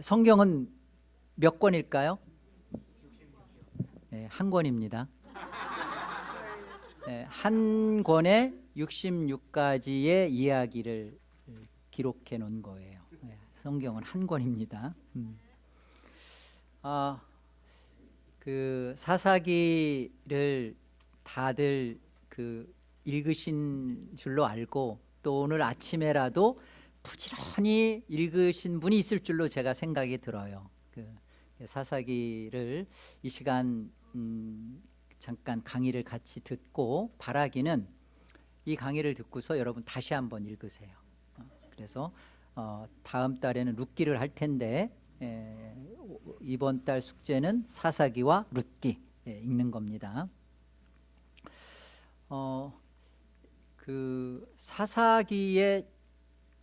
성경은 몇 권일까요? 네, 한 권입니다. 네, 한 권에 66가지의 이야기를 기록해 놓은 거예요. 네, 성경은 한 권입니다. 음. 아, 그 사사기를 다들 그 읽으신 줄로 알고 또 오늘 아침에라도 부지런히 읽으신 분이 있을 줄로 제가 생각이 들어요. 그 사사기를 이 시간 음, 잠깐 강의를 같이 듣고 바라기는 이 강의를 듣고서 여러분 다시 한번 읽으세요. 어, 그래서 어, 다음 달에는 룻기를 할 텐데 에, 이번 달 숙제는 사사기와 룻기 예, 읽는 겁니다. 어, 그 사사기의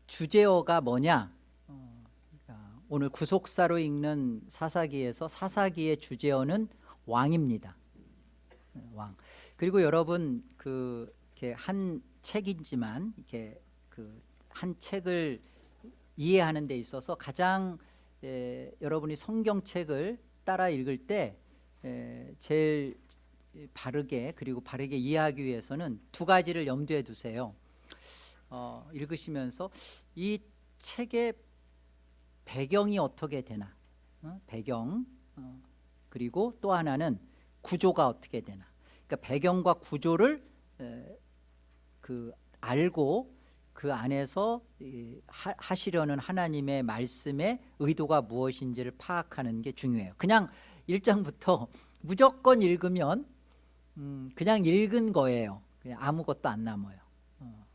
주제어가 뭐냐? 어, 그러니까 오늘 구속사로 읽는 사사기에서 사사기의 주제어는 왕입니다. 왕. 그리고 여러분 그 이렇게 한 책이지만 이렇게 그 한 책을 이해하는 데 있어서 가장 에, 여러분이 성경책을 따라 읽을 때 에, 제일 바르게 그리고 바르게 이해하기 위해서는 두 가지를 염두에 두세요. 어, 읽으시면서 이 책의 배경이 어떻게 되나? 어? 배경 어, 그리고 또 하나는 구조가 어떻게 되나? 그러니까 배경과 구조를 에, 그 알고 그 안에서 이, 하, 하시려는 하나님의 말씀의 의도가 무엇인지를 파악하는 게 중요해요. 그냥 1장부터 무조건 읽으면 음, 그냥 읽은 거예요. 그냥 아무것도 안 남아요. 어,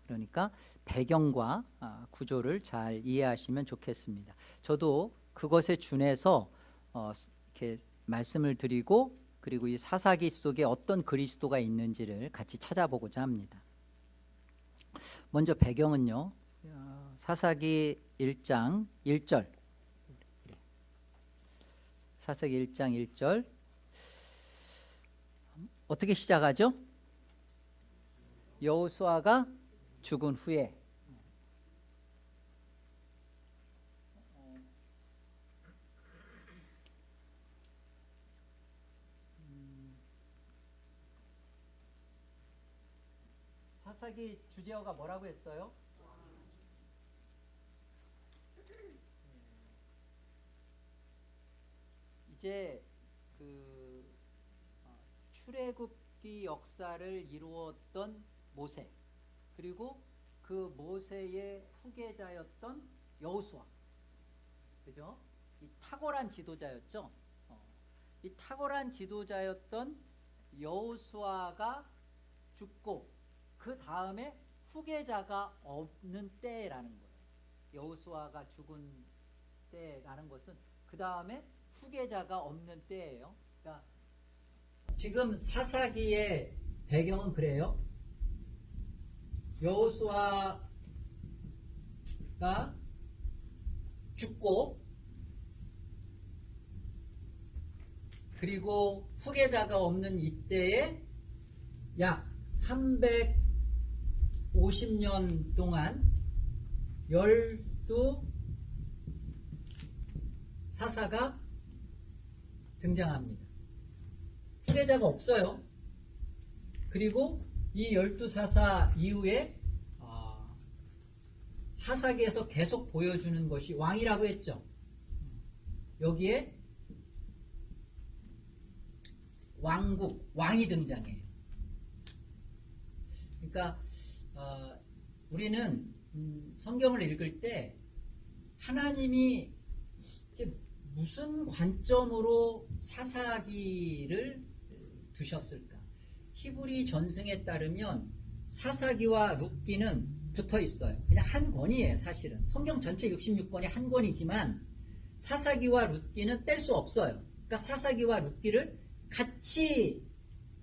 그러니까 배경과 아, 구조를 잘 이해하시면 좋겠습니다. 저도 그것에 준해서 어, 이렇게 말씀을 드리고 그리고 이 사사기 속에 어떤 그리스도가 있는지를 같이 찾아보고자 합니다. 먼저 배경은요. 어, 사사기 1장 1절. 사사기 1장 1절. 어떻게 시작하죠? 여호수아가 죽은 후에. 사사기 주제어가 뭐라고 했어요? 이제 그 어, 출애굽기 역사를 이루었던 모세 그리고 그 모세의 후계자였던 여호수아 그죠? 이 탁월한 지도자였죠. 어, 이 탁월한 지도자였던 여호수아가 죽고 그 다음에 후계자가 없는 때라는 거예요. 여호수아가 죽은 때라는 것은 그 다음에 후계자가 없는 때예요. 그러니까 지금 사사기의 배경은 그래요. 여호수아가 죽고 그리고 후계자가 없는 이때에 약 350년 동안 열두 사사가 등장합니다. 후계자가 없어요. 그리고 이 열두 사사 이후에 어, 사사기에서 계속 보여주는 것이 왕이라고 했죠. 여기에 왕국, 왕이 등장해요. 그러니까 어, 우리는 음, 성경을 읽을 때 하나님이 무슨 관점으로 사사기를 두셨을까? 히브리 전승에 따르면 사사기와 룻기는 붙어 있어요. 그냥 한 권이에요, 사실은. 성경 전체 66권이 한 권이지만 사사기와 룻기는 뗄 수 없어요. 그러니까 사사기와 룻기를 같이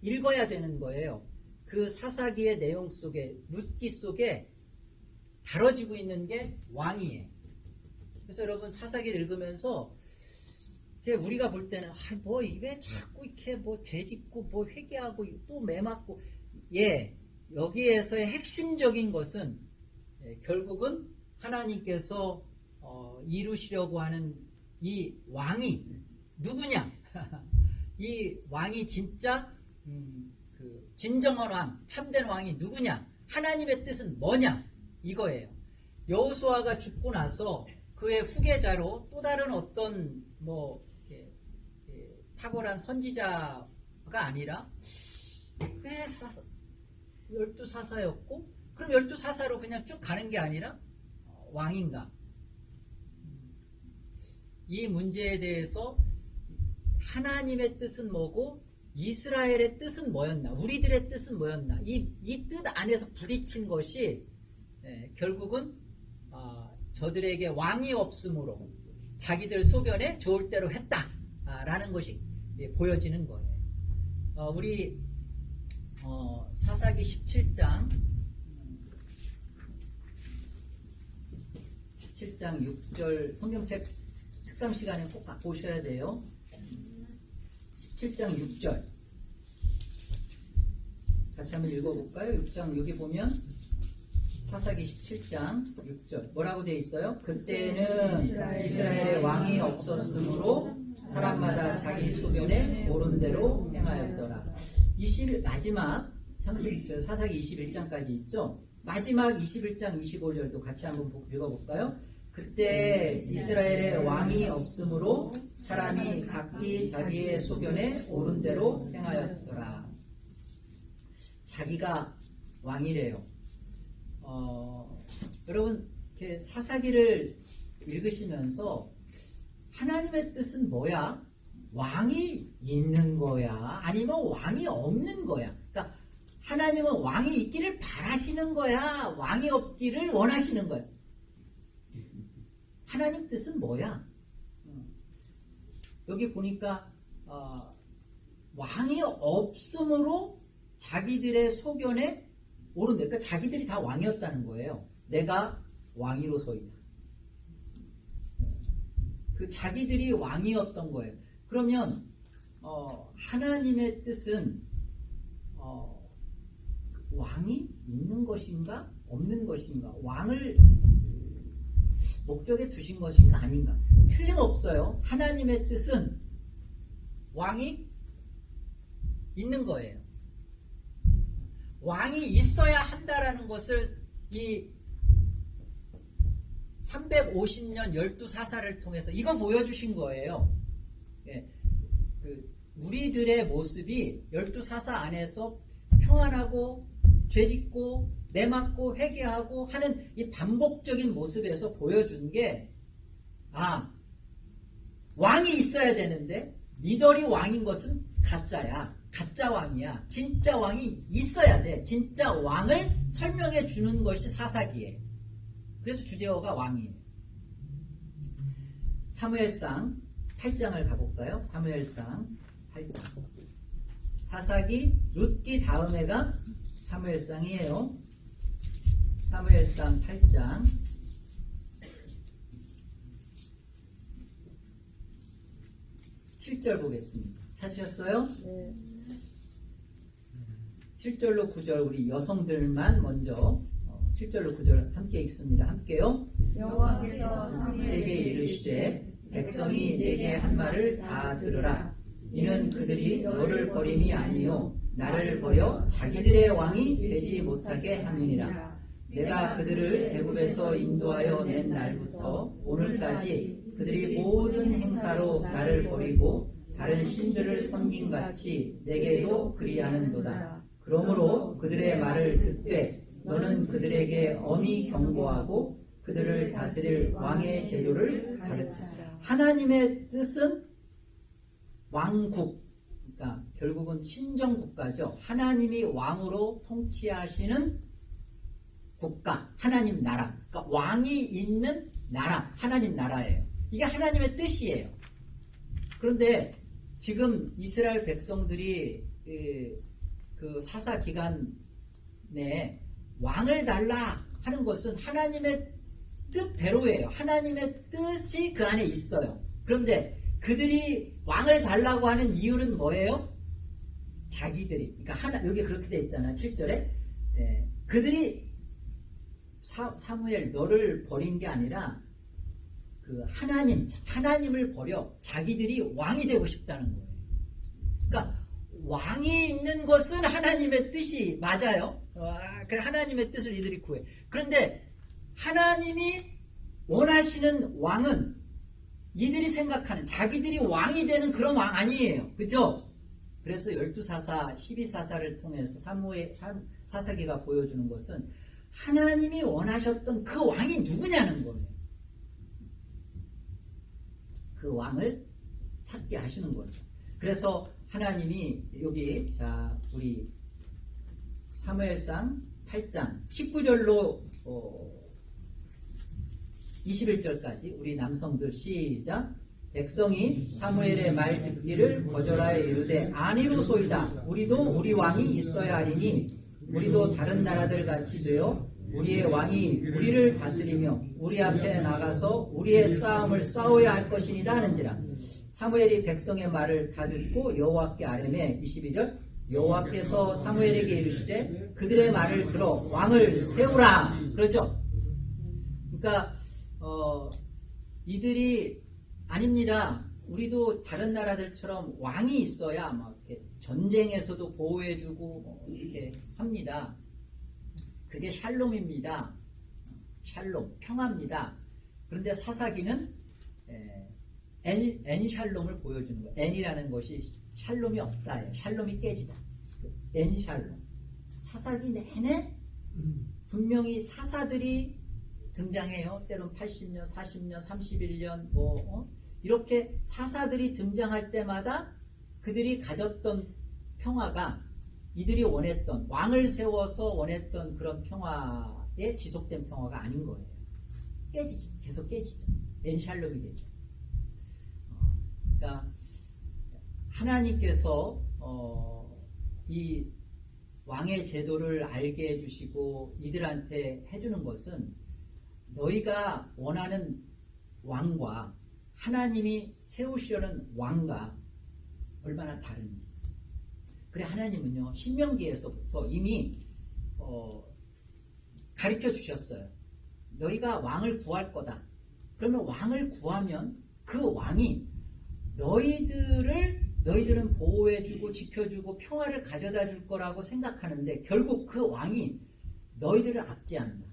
읽어야 되는 거예요. 그 사사기의 내용 속에 룻기 속에 다뤄지고 있는 게 왕이에요. 그래서 여러분 사사기를 읽으면서 우리가 볼 때는 아, 뭐 이게 자꾸 이렇게 뭐 죄짓고 뭐 회개하고 또 매맞고 예 여기에서의 핵심적인 것은 예, 결국은 하나님께서 어, 이루시려고 하는 이 왕이 누구냐? 이 왕이 진짜 음, 그 진정한 왕, 참된 왕이 누구냐? 하나님의 뜻은 뭐냐? 이거예요. 여호수아가 죽고 나서 그의 후계자로 또 다른 어떤 뭐 탁월한 선지자가 아니라 왜 사사, 열두 사사였고 그럼 열두 사사로 그냥 쭉 가는 게 아니라 어, 왕인가? 이 문제에 대해서 하나님의 뜻은 뭐고 이스라엘의 뜻은 뭐였나? 우리들의 뜻은 뭐였나? 이뜻 안에서 부딪힌 것이 예, 결국은 아, 저들에게 왕이 없으므로 자기들 소견에 좋을 대로 했다라는 것이 예, 보여지는 거예요. 어, 우리 어, 사사기 17장 17장 6절 성경책 특강 시간에 꼭 갖고 오셔야 돼요. 17장 6절 같이 한번 읽어볼까요? 6장 여기 보면 사사기 17장 6절 뭐라고 되어 있어요? 그때는 이스라엘의 왕이 없었으므로 사람마다 자기 소견에 옳은 대로 행하였더라. 20 마지막 저 사사기 21장까지 있죠. 마지막 21장 25절도 같이 한번 보- 읽어볼까요? 그때 이스라엘의 왕이 없으므로 사람이 각기 자기의 소견에 옳은 대로 행하였더라. 자기가 왕이래요. 어, 여러분 이렇게 사사기를 읽으시면서 하나님의 뜻은 뭐야? 왕이 있는 거야? 아니면 왕이 없는 거야? 그러니까 하나님은 왕이 있기를 바라시는 거야? 왕이 없기를 원하시는 거야? 하나님 뜻은 뭐야? 어. 여기 보니까 어, 왕이 없으므로 자기들의 소견에 옳은데 그러니까 자기들이 다 왕이었다는 거예요. 내가 왕이로서이다. 그 자기들이 왕이었던 거예요. 그러면 어, 하나님의 뜻은 어, 왕이 있는 것인가 없는 것인가 왕을 목적에 두신 것인가 아닌가 틀림없어요. 하나님의 뜻은 왕이 있는 거예요. 왕이 있어야 한다라는 것을 이 350년 12사사를 통해서 이거 보여주신 거예요. 예, 그 우리들의 모습이 12사사 안에서 평안하고 죄짓고 내맞고 회개하고 하는 이 반복적인 모습에서 보여준 게 아, 왕이 있어야 되는데 니들이 왕인 것은 가짜야. 가짜 왕이야. 진짜 왕이 있어야 돼. 진짜 왕을 설명해 주는 것이 사사기에. 그래서 주제어가 왕이에요. 사무엘상 8장을 가볼까요? 사무엘상 8장. 사사기, 룻기 다음에가 사무엘상이에요. 사무엘상 8장. 7절 보겠습니다. 찾으셨어요? 네. 7절로 9절 우리 여성들만 먼저 7절로 9절 함께 읽습니다. 함께요. 여호와께서 사무엘에게 이르시되 백성이 내게 한 말을 다 들으라. 이는 그들이 너를 버림이 아니요 나를 버려 자기들의 왕이 되지 못하게 함이니라. 내가 그들을 애굽에서 인도하여 낸 날부터 오늘까지 그들이 모든 행사로 나를 버리고 다른 신들을 섬긴 같이 내게도 그리하는도다. 그러므로 그들의 말을 듣되 너는 그들에게 엄히 경고하고 그들을 다스릴 왕의 제도를 가르치라. 하나님의 뜻은 왕국, 그러니까 결국은 신정 국가죠. 하나님이 왕으로 통치하시는 국가, 하나님 나라. 그러니까 왕이 있는 나라, 하나님 나라예요. 이게 하나님의 뜻이에요. 그런데 지금 이스라엘 백성들이 에, 그 사사 기간 내에 왕을 달라 하는 것은 하나님의 뜻대로예요. 하나님의 뜻이 그 안에 있어요. 그런데 그들이 왕을 달라고 하는 이유는 뭐예요? 자기들이. 그러니까 하나, 여기 그렇게 돼 있잖아. 7절에. 예, 그들이 사, 사무엘 너를 버린 게 아니라 그 하나님 하나님을 버려 자기들이 왕이 되고 싶다는 거예요. 그러니까 왕이 있는 것은 하나님의 뜻이 맞아요. 아, 그래 하나님의 뜻을 이들이 구해. 그런데 하나님이 원하시는 왕은 이들이 생각하는 자기들이 왕이 되는 그런 왕 아니에요. 그죠? 그래서 12사사, 12사사를 통해서 사무의 사사기가 보여주는 것은 하나님이 원하셨던 그 왕이 누구냐는 거예요. 그 왕을 찾게 하시는 거죠. 그래서 하나님이 여기 자 우리 사무엘상 8장 19절로 어, 21절까지 우리 남성들 시작. 백성이 사무엘의 말 듣기를 거절하여 이르되 아니로소이다. 우리도 우리 왕이 있어야 하리니 우리도 다른 나라들 같이 되어 우리의 왕이 우리를 다스리며 우리 앞에 나가서 우리의 싸움을 싸워야 할 것이니라 하는지라. 사무엘이 백성의 말을 다 듣고 여호와께 아뢰매 22절 여호와께서 사무엘에게 이르시되 그들의 말을 들어 왕을 세우라 그러죠 그러니까 어, 이들이 아닙니다 우리도 다른 나라들처럼 왕이 있어야 막 전쟁에서도 보호해주고 뭐 이렇게 합니다 그게 샬롬입니다. 샬롬, 평화입니다. 그런데 사사기는 אין, אין שלום을 보여주는 거예요. אין이라는 것이 שלום이 없다. שלום이 깨지다. אין שלום. 사사기 내내 분명히 사사들이 등장해요. 때론 80년, 40년, 31년 뭐 어? 이렇게 사사들이 등장할 때마다 그들이 가졌던 평화가 이들이 원했던 왕을 세워서 원했던 그런 평화에 지속된 평화가 아닌 거예요. 깨지죠. 계속 깨지죠. 엔샬롬이 되죠. 어, 그러니까 하나님께서 어, 이 왕의 제도를 알게 해주시고 이들한테 해주는 것은 너희가 원하는 왕과 하나님이 세우시려는 왕과 얼마나 다른지 그래 하나님은요 신명기에서부터 이미 어, 가르쳐 주셨어요. 너희가 왕을 구할 거다. 그러면 왕을 구하면 그 왕이 너희들을 너희들은 보호해주고 지켜주고 평화를 가져다 줄 거라고 생각하는데 결국 그 왕이 너희들을 압제한다.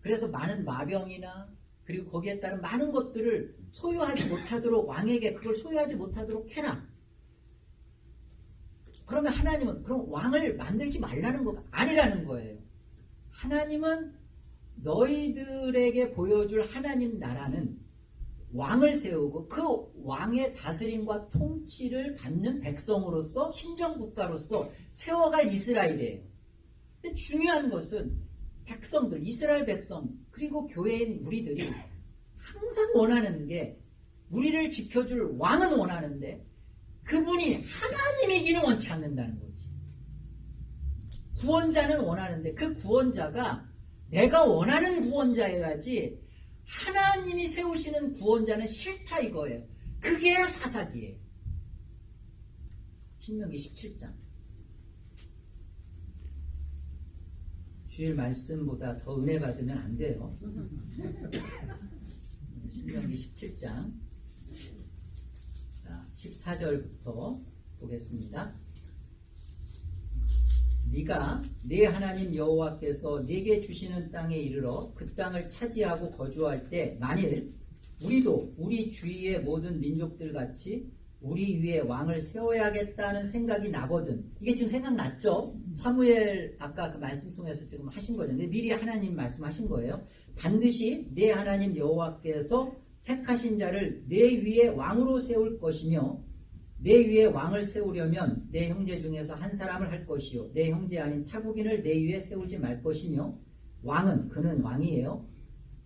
그래서 많은 마병이나 그리고 거기에 따른 많은 것들을 소유하지 못하도록 왕에게 그걸 소유하지 못하도록 해라. 그러면 하나님은 그럼 왕을 만들지 말라는 거 아니라는 거예요. 하나님은 너희들에게 보여줄 하나님 나라는 왕을 세우고 그 왕의 다스림과 통치를 받는 백성으로서 신정국가로서 세워갈 이스라엘이에요. 근데 중요한 것은 백성들, 이스라엘 백성 그리고 교회인 우리들이 항상 원하는 게 우리를 지켜줄 왕은 원하는데 그분이 하나님이기는 원치 않는다는 거지. 구원자는 원하는데 그 구원자가 내가 원하는 구원자여야지 하나님이 세우시는 구원자는 싫다 이거예요. 그게 사사기예요. 신명기 17장. 주일 말씀보다 더 은혜 받으면 안 돼요. 신명기 17장. 14절부터 보겠습니다. 네가 네 하나님 여호와께서 네게 주시는 땅에 이르러 그 땅을 차지하고 거주할 때 만일 우리도 우리 주위의 모든 민족들 같이 우리 위에 왕을 세워야겠다는 생각이 나거든. 이게 지금 생각났죠? 사무엘 아까 그 말씀 통해서 지금 하신 거죠. 근데 미리 하나님 말씀하신 거예요. 반드시 내 하나님 여호와께서 택하신 자를 내 위에 왕으로 세울 것이며 내 위에 왕을 세우려면 내 형제 중에서 한 사람을 할 것이요. 내 형제 아닌 타국인을 내 위에 세우지 말 것이며 왕은 그는 왕이에요.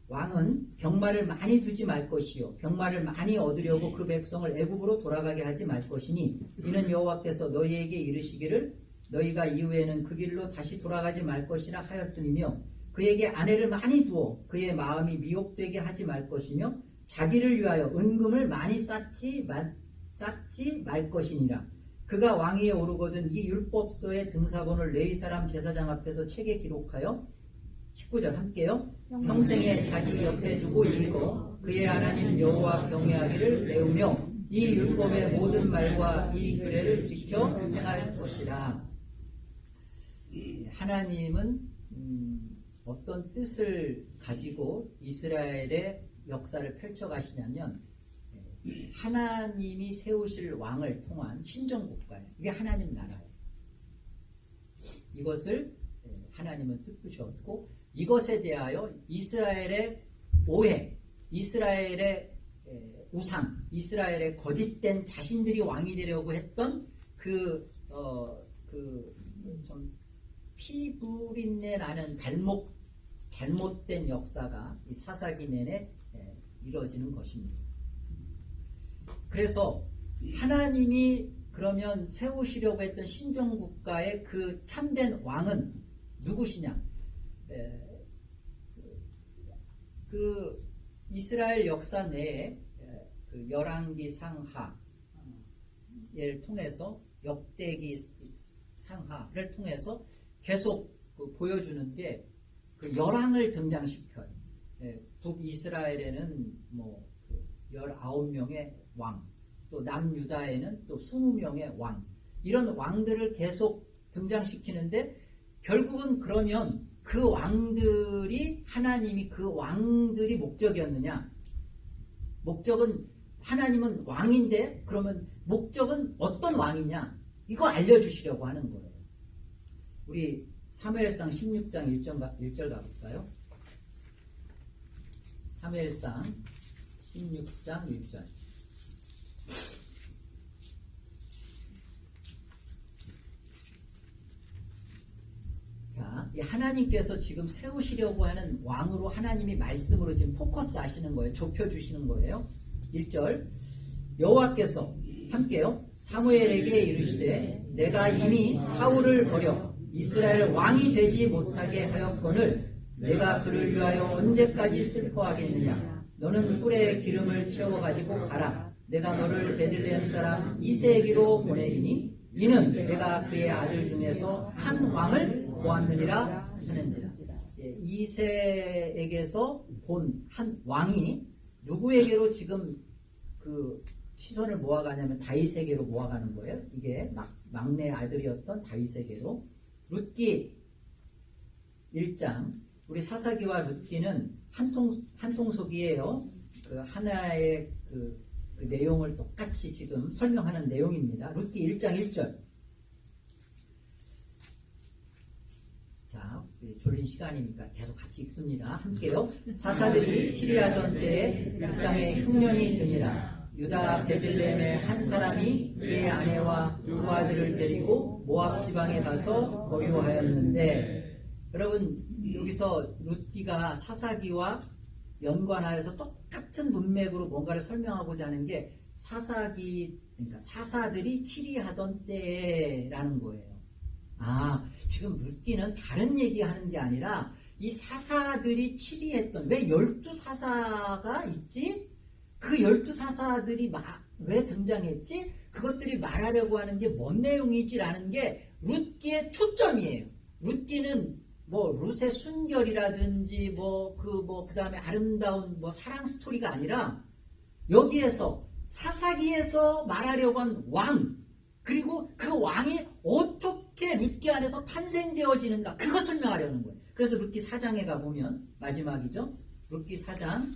왕은 병마를 많이 두지 말 것이요. 병마를 많이 얻으려고 그 백성을 애굽으로 돌아가게 하지 말 것이니 이는 여호와께서 너희에게 이르시기를 너희가 이후에는 그 길로 다시 돌아가지 말 것이라 하였음이며 그에게 아내를 많이 두어 그의 마음이 미혹되게 하지 말 것이며 자기를 위하여 은금을 많이 쌓지, 마, 쌓지 말 것이니라. 그가 왕위에 오르거든 이 율법서의 등사본을 레이 사람 제사장 앞에서 책에 기록하여 19절 함께요. 평생에 자기 옆에 두고 읽어 그의 하나님 여호와 경외하기를 배우며 이 율법의 모든 말과 이 규례를 지켜 행할 것이라. 하나님은 음, 어떤 뜻을 가지고 이스라엘의 역사를 펼쳐가시냐면 예, 하나님이 세우실 왕을 통한 신정국가예요. 이게 하나님 나라예요. 이것을 예, 하나님은 뜻부셨고 이것에 대하여 이스라엘의 오해, 이스라엘의 예, 우상, 이스라엘의 거짓된 자신들이 왕이 되려고 했던 그, 어, 그, 좀 피부린내 나는 발목, 잘못된 역사가 이 사사기 내내 예, 이루어지는 것입니다. 그래서 하나님이 그러면 세우시려고 했던 신정국가의 그 참된 왕은 누구시냐? 에, 그 이스라엘 역사 내에 에, 그 열왕기 상하를 통해서 역대기 상하를 통해서 계속 그 보여주는 게 그 열왕을 등장시켜요. 예, 북이스라엘에는 뭐 19명의 왕, 또 남유다에는 또 20명의 왕, 이런 왕들을 계속 등장시키는데 결국은 그러면 그 왕들이 하나님이 그 왕들이 목적이었느냐? 목적은 하나님은 왕인데 그러면 목적은 어떤 왕이냐? 이거 알려주시려고 하는 거예요. 우리 사무엘상 16장 1절, 1절 가볼까요? 사무엘상 16장 1절 자, 이 하나님께서 지금 세우시려고 하는 왕으로 하나님이 말씀으로 지금 포커스 하시는 거예요. 좁혀주시는 거예요. 1절 여호와께서 함께요. 사무엘에게 이르시되 내가 이미 사울을 버려 이스라엘 왕이 되지 못하게 하였거늘 내가 그를 위하여 언제까지 슬퍼하겠느냐 너는 꿀에 기름을 채워가지고 가라 내가 너를 베들레헴 사람 이세에게로 보내리니 이는 내가 그의 아들 중에서 한 왕을 보았느니라 하는지라 예, 이세에게서 본 한 왕이 누구에게로 지금 그 시선을 모아가냐면 다윗에게로 모아가는 거예요. 이게 막, 막내 아들이었던 다윗에게로 룻기 1장 우리 사사기와 룻기는 한통 한통속이에요. 그 하나의 그, 그 내용을 똑같이 지금 설명하는 내용입니다. 룻기 1장 1절. 자, 졸린 시간이니까 계속 같이 읽습니다. 함께요. 사사들이 치리하던 때에 그 땅에 흉년이 드니라. 유다 베들레헴의 한 사람이 그의 아내와 두 아들을 데리고 모압 지방에 가서 거류하였는데 여러분 여기서 룻기가 사사기와 연관하여서 똑같은 문맥으로 뭔가를 설명하고자 하는 게 사사기 그러니까 사사들이 치리하던 때라는 거예요. 아 지금 룻기는 다른 얘기하는 게 아니라 이 사사들이 치리했던 왜 열두 사사가 있지? 그 열두 사사들이 마, 왜 등장했지? 그것들이 말하려고 하는 게 뭔 내용이지라는 게 룻기의 초점이에요. 룻기는 뭐 룻의 순결이라든지 뭐 그 뭐 그 다음에 아름다운 뭐 사랑 스토리가 아니라 여기에서 사사기에서 말하려고 한 왕 그리고 그 왕이 어떻게 룻기 안에서 탄생되어지는가 그거 설명하려는 거예요. 그래서 룻기 4장에 가보면 마지막이죠. 룻기 4장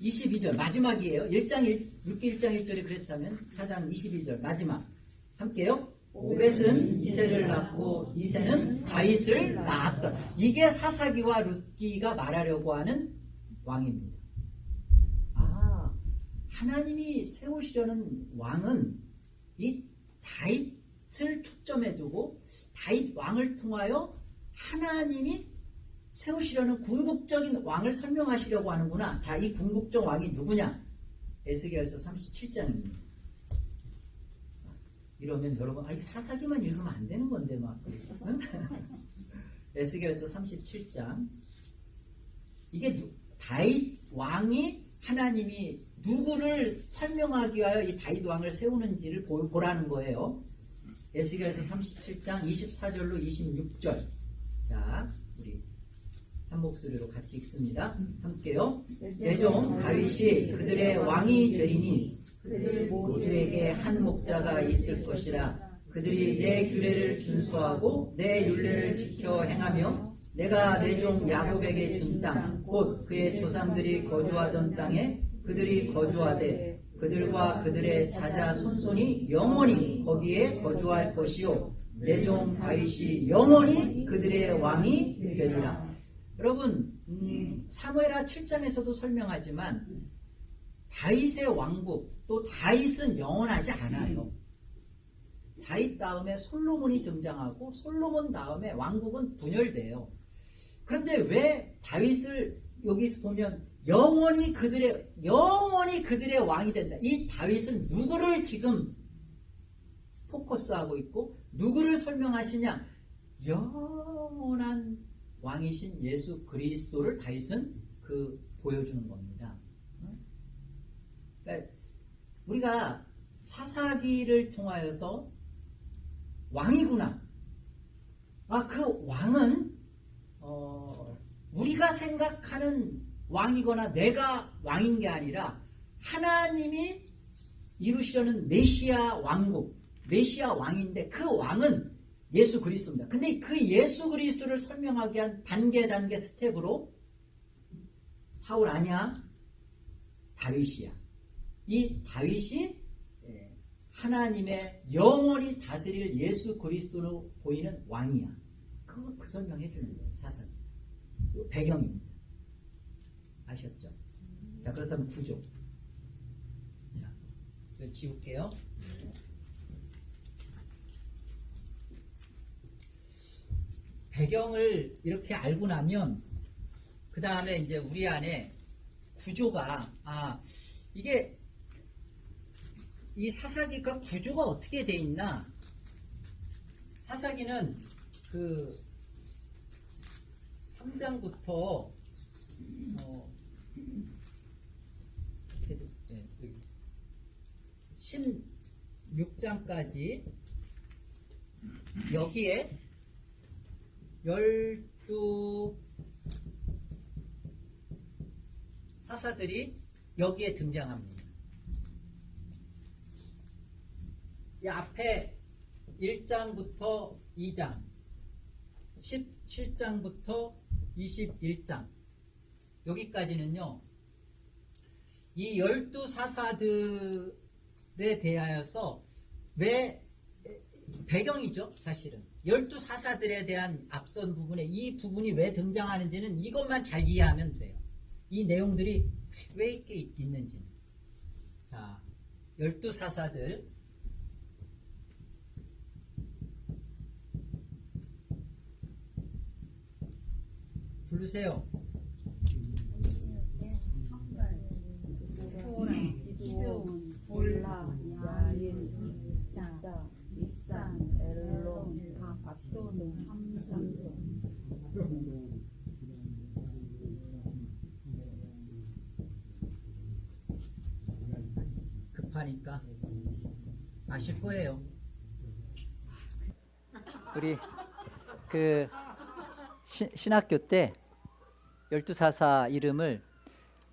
22절 마지막이에요. 1장 1, 6기 1장 1절이 그랬다면 4장 22절 마지막 함께요. 오벳은 이세를 낳고 이세는 다윗을 낳았다. 이게 사사기와 룻기가 말하려고 하는 왕입니다. 아 하나님이 세우시려는 왕은 이 다윗 을 초점에 두고 다윗 왕을 통하여 하나님이 세우시려는 궁극적인 왕을 설명하시려고 하는구나. 자, 이 궁극적 왕이 누구냐? 에스겔서 37장입니다. 이러면 여러분, 아, 이 사사기만 읽으면 안 되는 건데, 막. 응? 에스겔서 37장. 이게 누, 다윗 왕이 하나님이 누구를 설명하기 위하여 이 다윗 왕을 세우는지를 보, 보라는 거예요. 에스겔서 37장 24절로 26절. 자, 한 목소리로 같이 읽습니다. 함께요. 내종 다윗이 그들의 왕이 되리니 모두에게 한 목자가 있을 것이라 그들이 내 규례를 준수하고 내 율례를 지켜 행하며 내가 내 종 야곱에게 준 땅 곧 그의 조상들이 거주하던 땅에 그들이 거주하되 그들과 그들의 자자 손손이 영원히 거기에 거주할 것이요 내 종 다윗이 영원히 그들의 왕이 되리라 여러분 음, 사무엘하 7장에서도 설명하지만 다윗의 왕국 또 다윗은 영원하지 않아요. 다윗 다음에 솔로몬이 등장하고 솔로몬 다음에 왕국은 분열돼요. 그런데 왜 다윗을 여기서 보면 영원히 그들의 영원히 그들의 왕이 된다. 이 다윗은 누구를 지금 포커스하고 있고 누구를 설명하시냐? 영원한 왕이신 예수 그리스도를 다윗은 그 보여주는 겁니다. 그러니까 우리가 사사기를 통하여서 왕이구나. 아, 그 왕은 어, 우리가 생각하는 왕이거나 내가 왕인 게 아니라 하나님이 이루시려는 메시아 왕국, 메시아 왕인데 그 왕은 예수 그리스도입니다. 근데 그 예수 그리스도를 설명하기 위한 단계 단계 step으로 사울 아니야? 다윗이야. 이 다윗이 예, 하나님의 영원히 다스릴 예수 그리스도로 보이는 왕이야. 그거 그 설명해 주는 거예요. 사상. 배경입니다. 아셨죠? 자, 그렇다면 구조. 자, 지울게요. 배경을 이렇게 알고 나면 그 다음에 이제 우리 안에 구조가 아 이게 이 사사기가 구조가 어떻게 돼 있나 사사기는 그 3장부터 어, 이렇게 돼- 네, 여기 16장까지 여기에 열두 사사들이 여기에 등장합니다. 이 앞에 1장부터 2장, 17장부터 21장, 여기까지는요, 이 열두 사사들 에 대하여서 왜 배경이죠, 사실은. 열두 사사들에 대한 앞선 부분에 이 부분이 왜 등장하는지는 이것만 잘 이해하면 돼요. 이 내용들이 왜 이렇게 있는지는. 자, 열두 사사들. 부르세요. 토 라, 기드온, 볼라, 야일, 입다, 입산, 엘론, 바스돈, 삼삼손. 급하니까 아실 거예요. 우리 그 시- 신학교 때 열두 사사 이름을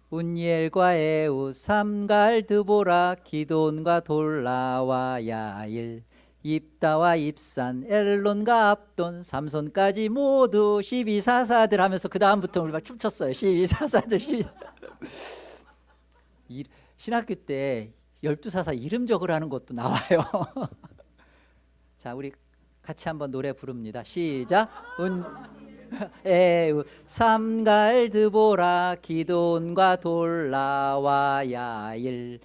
운니엘과 에우, 삼갈, 드보라, 기돈과 돌라와 야일, 입다와 입산, 엘론과 압돈, 삼손까지 모두 12사사들 하면서 그 다음부터 우리 막 춤췄어요. 12사사들. 이, 신학교 때 열두 사사 이름 적으라는 것도 나와요. 자, 우리 같이 한번 노래 부릅니다. 시작. 운 에우 삼갈 드보라 기돈과 돌라와 야일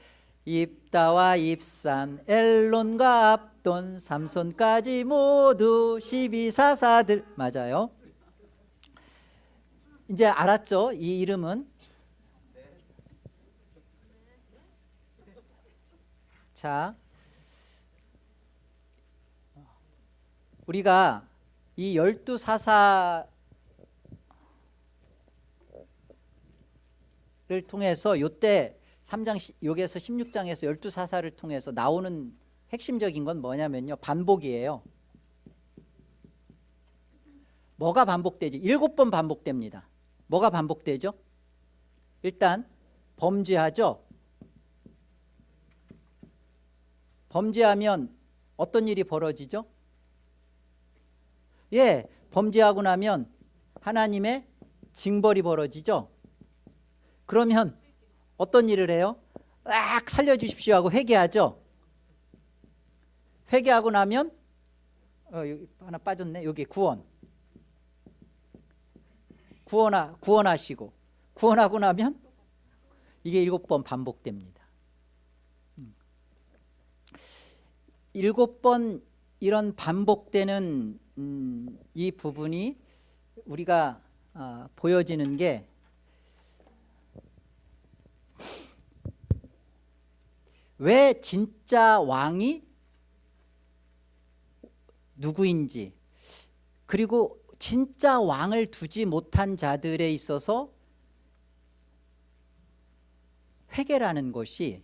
입다와 입산 엘론과 압돈 삼손까지 모두 12사사들 맞아요. 이제 알았죠? 이 이름은 자, 우리가 이 열두 사사를 통해서 요때 3장 여기에서 16장에서 열두 사사를 통해서 나오는 핵심적인 건 뭐냐면요. 반복이에요. 뭐가 반복되지? 일곱 번 반복됩니다. 뭐가 반복되죠? 일단 범죄하죠. 범죄하면 어떤 일이 벌어지죠? 예, 범죄하고 나면 하나님의 징벌이 벌어지죠. 그러면 어떤 일을 해요? 악 살려주십시오 하고 회개하죠. 회개하고 나면 어, 하나 빠졌네. 여기 구원. 구원하, 구원하시고 구원하고 나면 이게 일곱 번 반복됩니다. 음. 일곱 번 이런 반복되는 음, 이 부분이 우리가 아, 보여지는 게 왜 진짜 왕이 누구인지 그리고 진짜 왕을 두지 못한 자들에 있어서 회개라는 것이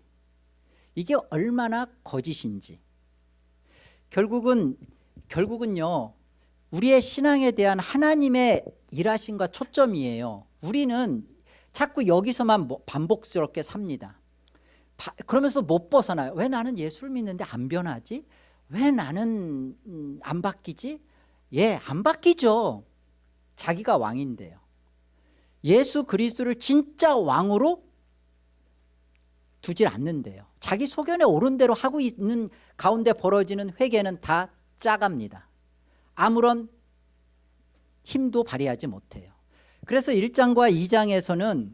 이게 얼마나 거짓인지. 결국은 결국은요 우리의 신앙에 대한 하나님의 일하심과 초점이에요. 우리는 자꾸 여기서만 뭐 반복스럽게 삽니다. 바- 그러면서 못 벗어나요. 왜 나는 예수를 믿는데 안 변하지? 왜 나는 음, 안 바뀌지? 예 안 바뀌죠. 자기가 왕인데요. 예수 그리스도를 진짜 왕으로 두질 않는데요. 자기 소견에 옳은 대로 하고 있는 가운데 벌어지는 회개는 다 짜갑니다 아무런 힘도 발휘하지 못해요. 그래서 1장과 2장에서는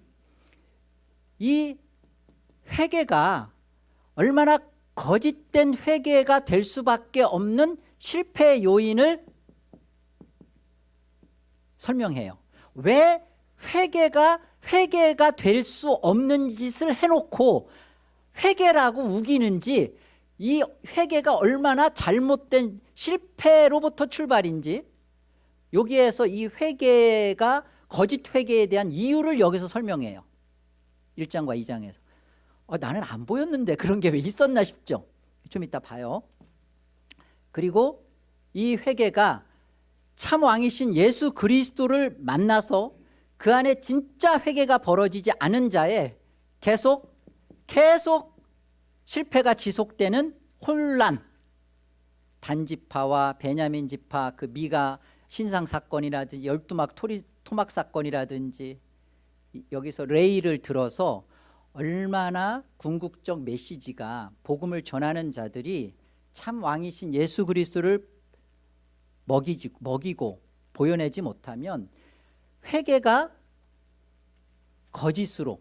이 회개가 얼마나 거짓된 회개가 될 수밖에 없는 실패 요인을 설명해요. 왜 회개가 회개가 될 수 없는 짓을 해놓고 회개라고 우기는지 이 회개가 얼마나 잘못된 실패로부터 출발인지 여기에서 이 회개가 거짓 회개에 대한 이유를 여기서 설명해요. 1장과 2장에서. 어, 나는 안 보였는데 그런 게 왜 있었나 싶죠. 좀 이따 봐요. 그리고 이 회개가 참 왕이신 예수 그리스도를 만나서 그 안에 진짜 회개가 벌어지지 않은 자에 계속 계속 실패가 지속되는 혼란. 단지파와 베냐민 지파 그 미가 신상 사건이라든지 열두막 토막 사건이라든지 이- 여기서 레이를 들어서 얼마나 궁극적 메시지가 복음을 전하는 자들이 참 왕이신 예수 그리스도를 먹이지, 먹이고 보여내지 못하면 회개가 거짓으로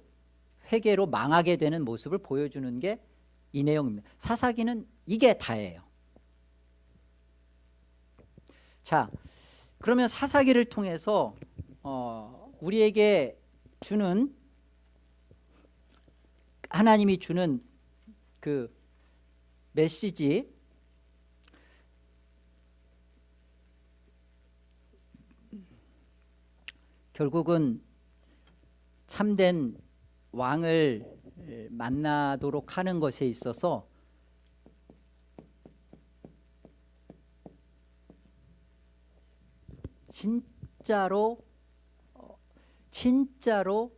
회개로 망하게 되는 모습을 보여주는 게 이 내용입니다. 사사기는 이게 다예요. 자 그러면 사사기를 통해서 어, 우리에게 주는 하나님이 주는 그 메시지 결국은 참된 왕을 만나도록 하는 것에 있어서 진짜로 어, 진짜로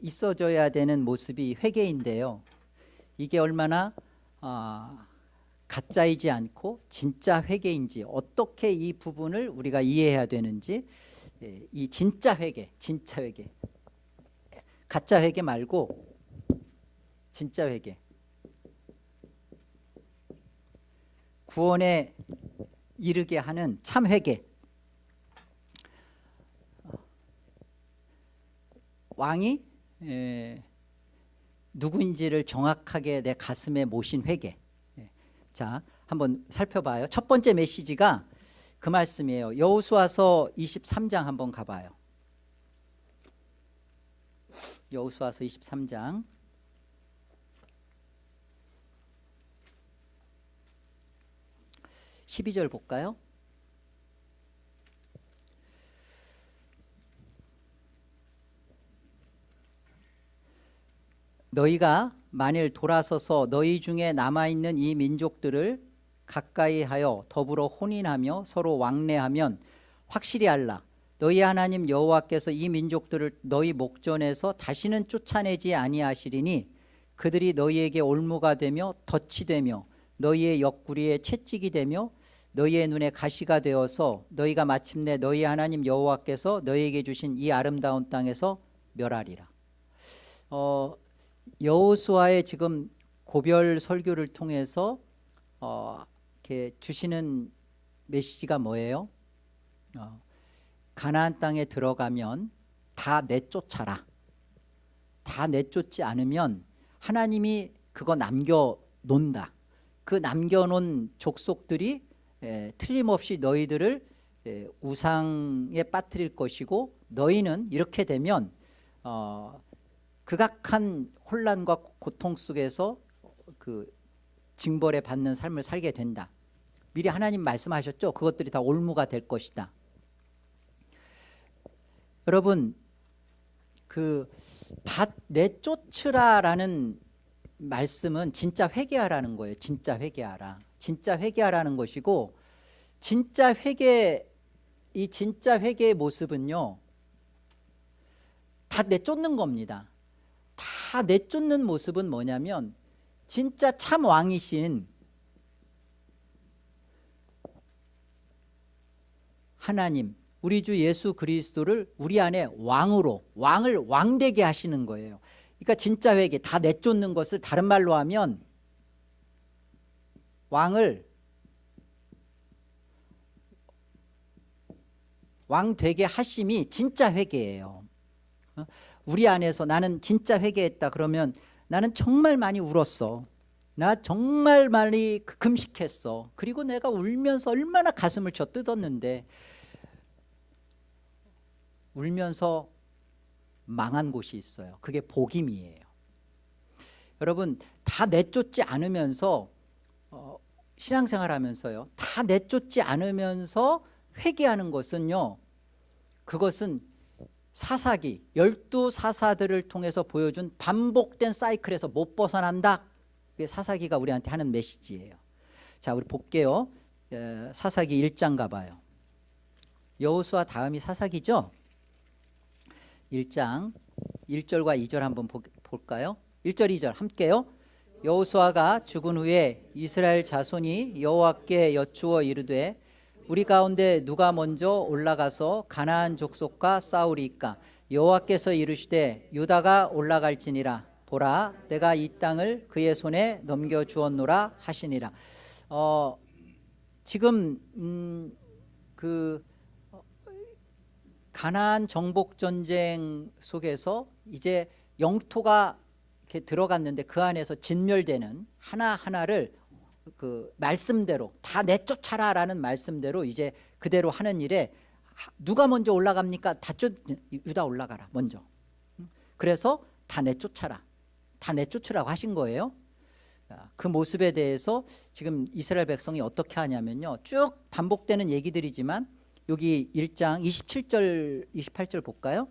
있어져야 되는 모습이 회개인데요. 이게 얼마나 아, 가짜이지 않고 진짜 회개인지 어떻게 이 부분을 우리가 이해해야 되는지 예, 이 진짜 회개, 진짜 회개, 가짜 회개 말고 진짜 회개, 구원에 이르게 하는 참 회개. 왕이 에, 누구인지를 정확하게 내 가슴에 모신 회개. 예. 자, 한번 살펴봐요. 첫 번째 메시지가 그 말씀이에요. 여호수아서 23장 한번 가봐요. 여호수아서 23장 12절 볼까요? 너희가 만일 돌아서서 너희 중에 남아있는 이 민족들을 가까이 하여 더불어 혼인하며 서로 왕래하면 확실히 알라 너희 하나님 여호와께서 이 민족들을 너희 목전에서 다시는 쫓아내지 아니하시리니 그들이 너희에게 올무가 되며 덫이 되며 너희의 옆구리에 채찍이 되며 너희의 눈에 가시가 되어서 너희가 마침내 너희 하나님 여호와께서 너희에게 주신 이 아름다운 땅에서 멸하리라. 어, 여호수아의 지금 고별 설교를 통해서 어, 이렇게 주시는 메시지가 뭐예요? 어, 가나안 땅에 들어가면 다 내쫓아라. 다 내쫓지 않으면 하나님이 그거 남겨 놓는다. 그 남겨놓은 족속들이 에, 틀림없이 너희들을 에, 우상에 빠뜨릴 것이고 너희는 이렇게 되면 어, 극악한 혼란과 고통 속에서 그 징벌에 받는 삶을 살게 된다. 미리 하나님 말씀하셨죠. 그것들이 다 올무가 될 것이다. 여러분 그다 내쫓으라라는 말씀은 진짜 회개하라는 거예요. 진짜 회개하라. 진짜 회개하라는 것이고 진짜 회개 이 진짜 회개의 모습은요. 다 내쫓는 겁니다. 다 내쫓는 모습은 뭐냐면 진짜 참 왕이신 하나님 우리 주 예수 그리스도를 우리 안에 왕으로 왕을 왕되게 하시는 거예요. 그러니까 진짜 회개 다 내쫓는 것을 다른 말로 하면 왕을 왕 되게 하심이 진짜 회개예요. 어? 우리 안에서 나는 진짜 회개했다 그러면 나는 정말 많이 울었어. 나 정말 많이 금식했어. 그리고 내가 울면서 얼마나 가슴을 쳐 뜯었는데 울면서 망한 곳이 있어요. 그게 복임이에요. 여러분 다 내쫓지 않으면서 어, 신앙생활하면서요. 다 내쫓지 않으면서 회개하는 것은요. 그것은 사사기 열두 사사들을 통해서 보여준 반복된 사이클에서 못 벗어난다. 그게 사사기가 우리한테 하는 메시지예요. 자, 우리 볼게요. 에, 사사기 1장 가봐요. 여호수아 다음이 사사기죠. 1장 1절과 2절 한번 보, 볼까요? 1절 2절 함께요. 여호수아가 죽은 후에 이스라엘 자손이 여호와께 여쭈어 이르되 우리 가운데 누가 먼저 올라가서 가나안 족속과 싸우리이까? 여호와께서 이르시되 유다가 올라갈지니라. 보라 내가 이 땅을 그의 손에 넘겨 주었노라 하시니라. 어, 지금 음, 그 가나안 정복 전쟁 속에서 이제 영토가 이렇게 들어갔는데 그 안에서 진멸되는 하나 하나를 그 말씀대로 다 내쫓아라 라는 말씀대로 이제 그대로 하는 일에 누가 먼저 올라갑니까? 다 쫓, 유다 올라가라 먼저. 그래서 다 내쫓아라. 다 내쫓으라고 하신 거예요. 그 모습에 대해서 지금 이스라엘 백성이 어떻게 하냐면요. 쭉 반복되는 얘기들이지만 여기 1장 27절 28절 볼까요?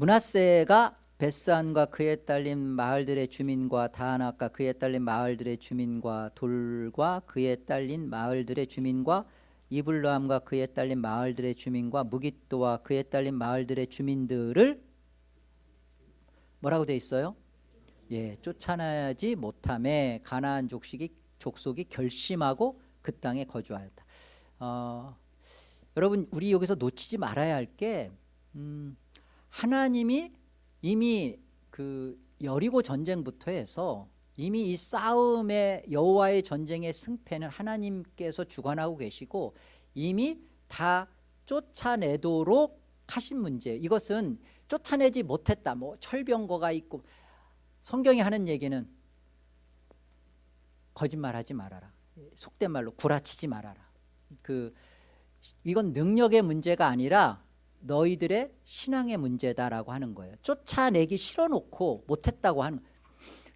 문하세가 베스안과 그에 딸린 마을들의 주민과 다하나과 그에 딸린 마을들의 주민과 돌과 그에 딸린 마을들의 주민과 이블람과 그에 딸린 마을들의 주민과 무기또와 그에 딸린 마을들의 주민들을 뭐라고 돼 있어요? 예, 쫓아내지 못함에 가나안 족속이 족속이 결심하고 그 땅에 거주하였다. 어, 여러분 우리 여기서 놓치지 말아야 할게 음, 하나님이 이미 그 여리고 전쟁부터 해서 이미 이 싸움의 여호와의 전쟁의 승패는 하나님께서 주관하고 계시고 이미 다 쫓아내도록 하신 문제. 이것은 쫓아내지 못했다. 뭐 철병거가 있고 성경이 하는 얘기는 거짓말하지 말아라. 속된 말로 구라치지 말아라. 그 이건 능력의 문제가 아니라 너희들의 신앙의 문제다라고 하는 거예요. 쫓아내기 싫어놓고 못했다고 하는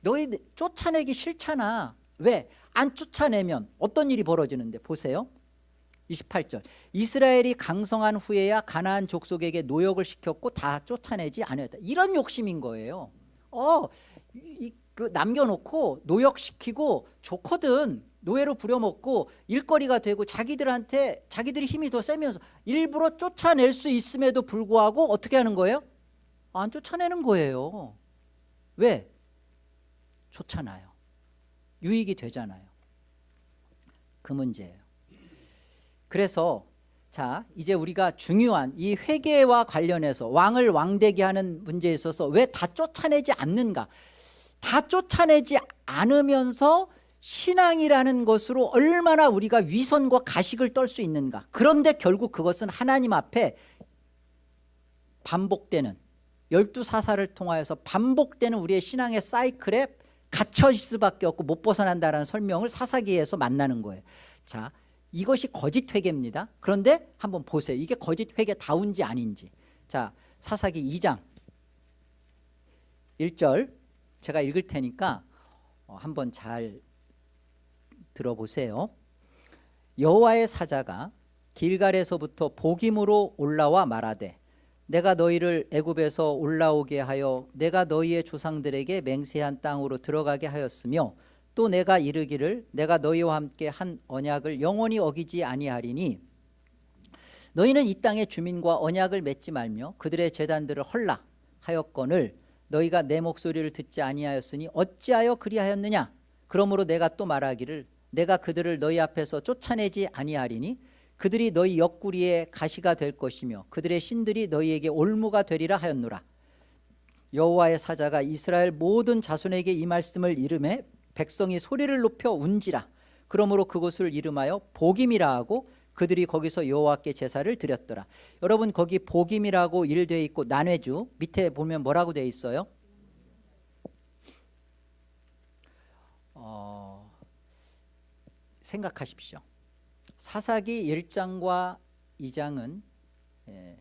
너희 쫓아내기 싫잖아. 왜? 안 쫓아내면 어떤 일이 벌어지는데 보세요. 28절 이스라엘이 강성한 후에야 가나안 족속에게 노역을 시켰고 다 쫓아내지 않았다. 이런 욕심인 거예요. 어, 이, 그 남겨놓고 노역시키고 좋거든. 노예로 부려먹고 일거리가 되고 자기들한테 자기들이 힘이 더 세면서 일부러 쫓아낼 수 있음에도 불구하고 어떻게 하는 거예요? 안 쫓아내는 거예요. 왜? 좋잖아요. 유익이 되잖아요. 그 문제예요. 그래서 자 이제 우리가 중요한 이 회계와 관련해서 왕을 왕되게 하는 문제에 있어서 왜 다 쫓아내지 않는가 다 쫓아내지 않으면서 신앙이라는 것으로 얼마나 우리가 위선과 가식을 떨 수 있는가. 그런데 결국 그것은 하나님 앞에 반복되는 열두 사사를 통하여서 반복되는 우리의 신앙의 사이클에 갇혀 있을 수밖에 없고 못 벗어난다는 설명을 사사기에서 만나는 거예요. 자 이것이 거짓 회개입니다. 그런데 한번 보세요. 이게 거짓 회개다운지 아닌지. 자 사사기 2장. 1절 제가 읽을 테니까 어, 한번 잘 들어보세요. 여호와의 사자가 길갈에서부터 복임으로 올라와 말하되 내가 너희를 애굽에서 올라오게 하여 내가 너희의 조상들에게 맹세한 땅으로 들어가게 하였으며 또 내가 이르기를 내가 너희와 함께 한 언약을 영원히 어기지 아니하리니 너희는 이 땅의 주민과 언약을 맺지 말며 그들의 재단들을 헐라 하였거늘 너희가 내 목소리를 듣지 아니하였으니 어찌하여 그리하였느냐? 그러므로 내가 또 말하기를 내가 그들을 너희 앞에서 쫓아내지 아니하리니 그들이 너희 옆구리에 가시가 될 것이며 그들의 신들이 너희에게 올무가 되리라 하였노라. 여호와의 사자가 이스라엘 모든 자손에게 이 말씀을 이름해 백성이 소리를 높여 운지라. 그러므로 그곳을 이름하여 복임이라 하고 그들이 거기서 여호와께 제사를 드렸더라. 여러분 거기 복임이라고 일되어 있고 난회주 밑에 보면 뭐라고 되어 있어요? 어, 생각하십시오. 사사기 1장과 2장은 예,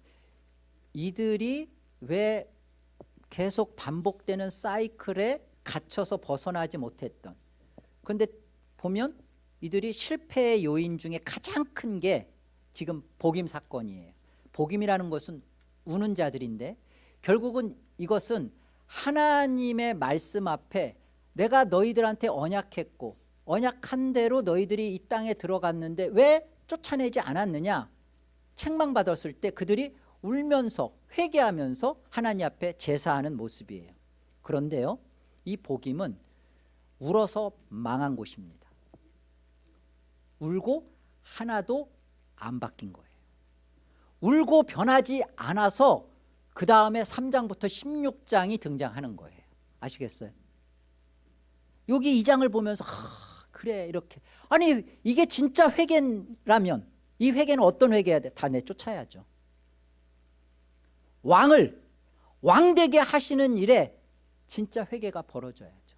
이들이 왜 계속 반복되는 사이클에 갇혀서 벗어나지 못했던 그런데 보면 이들이 실패의 요인 중에 가장 큰 게 지금 복임 사건이에요. 복임이라는 것은 우는 자들인데 결국은 이것은 하나님의 말씀 앞에 내가 너희들한테 언약했고 언약한 대로 너희들이 이 땅에 들어갔는데 왜 쫓아내지 않았느냐? 책망받았을 때 그들이 울면서 회개하면서 하나님 앞에 제사하는 모습이에요. 그런데요 이 복임은 울어서 망한 곳입니다. 울고 하나도 안 바뀐 거예요. 울고 변하지 않아서 그 다음에 3장부터 16장이 등장하는 거예요. 아시겠어요? 여기 2장을 보면서 하, 그래 이렇게. 아니 이게 진짜 회개라면 이 회개는 어떤 회개해야 돼? 다 내쫓아야죠. 왕을 왕되게 하시는 일에 진짜 회개가 벌어져야죠.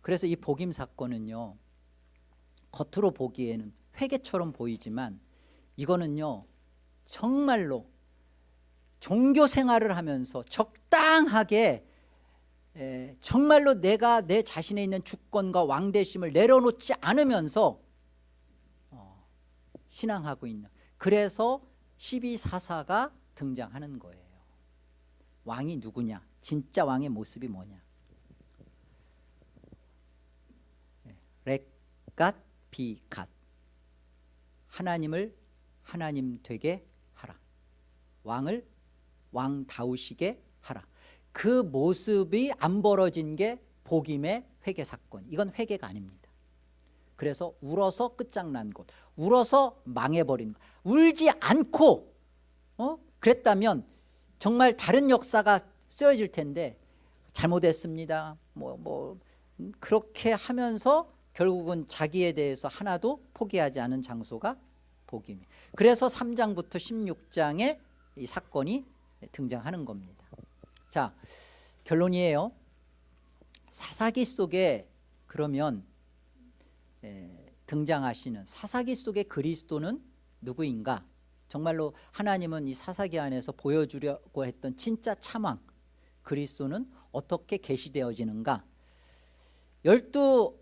그래서 이 복임 사건은요 겉으로 보기에는 회개처럼 보이지만 이거는요 정말로 종교 생활을 하면서 적당하게 에, 정말로 내가 내 자신에 있는 주권과 왕대심을 내려놓지 않으면서 어, 신앙하고 있는 그래서 12사사가 등장하는 거예요. 왕이 누구냐? 진짜 왕의 모습이 뭐냐? 렉갓 비갓. 하나님을 하나님 되게 하라. 왕을 왕다우시게 하라 그 모습이 안 벌어진 게 복임의 회개 사건. 이건 회개가 아닙니다. 그래서 울어서 끝장난 곳 울어서 망해버린 것 울지 않고 어? 그랬다면 정말 다른 역사가 쓰여질 텐데 잘못했습니다. 뭐, 뭐 그렇게 하면서 결국은 자기에 대해서 하나도 포기하지 않은 장소가 복임이. 그래서 3장부터 16장에 이 사건이 등장하는 겁니다 자 결론이에요. 사사기 속에 그러면 에, 등장하시는 사사기 속의 그리스도는 누구인가? 정말로 하나님은 이 사사기 안에서 보여주려고 했던 진짜 참왕 그리스도는 어떻게 계시되어지는가? 열두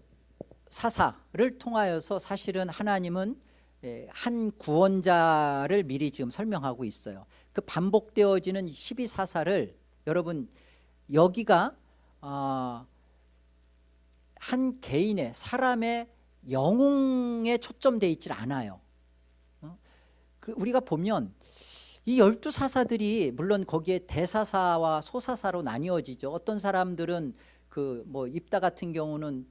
사사를 통하여서 사실은 하나님은 예, 한 구원자를 미리 지금 설명하고 있어요. 그 반복되어지는 12사사를 여러분 여기가 아, 한 개인의 사람의 영웅에 초점돼 있질 않아요. 어? 그 우리가 보면 이 열두 사사들이 물론 거기에 대사사와 소사사로 나뉘어지죠. 어떤 사람들은 그 뭐 입다 같은 경우는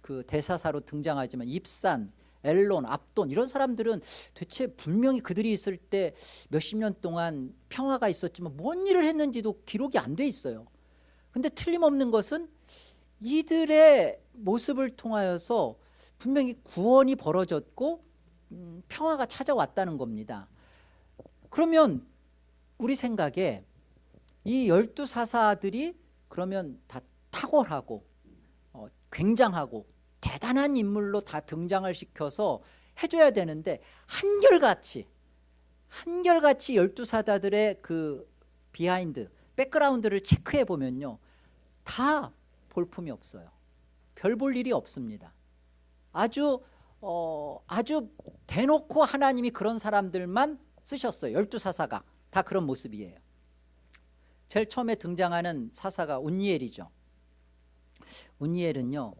그 대사사로 등장하지만 입산, 엘론, 압돈 이런 사람들은 대체 분명히 그들이 있을 때 몇십 년 동안 평화가 있었지만 뭔 일을 했는지도 기록이 안 돼 있어요. 근데 틀림없는 것은 이들의 모습을 통하여서 분명히 구원이 벌어졌고 음, 평화가 찾아왔다는 겁니다. 그러면 우리 생각에 이 열두 사사들이 그러면 다 탁월하고 어, 굉장하고 대단한 인물로 다 등장을 시켜서 해줘야 되는데 한결같이 한결같이 열두 사사들의 그 behind background를 체크해 보면요 다 볼품이 없어요. 별 볼 일이 없습니다. 아주 어, 아주 대놓고 하나님이 그런 사람들만 쓰셨어요. 열두 사사가 다 그런 모습이에요. 제일 처음에 등장하는 사사가 운니엘이죠. 운니엘은요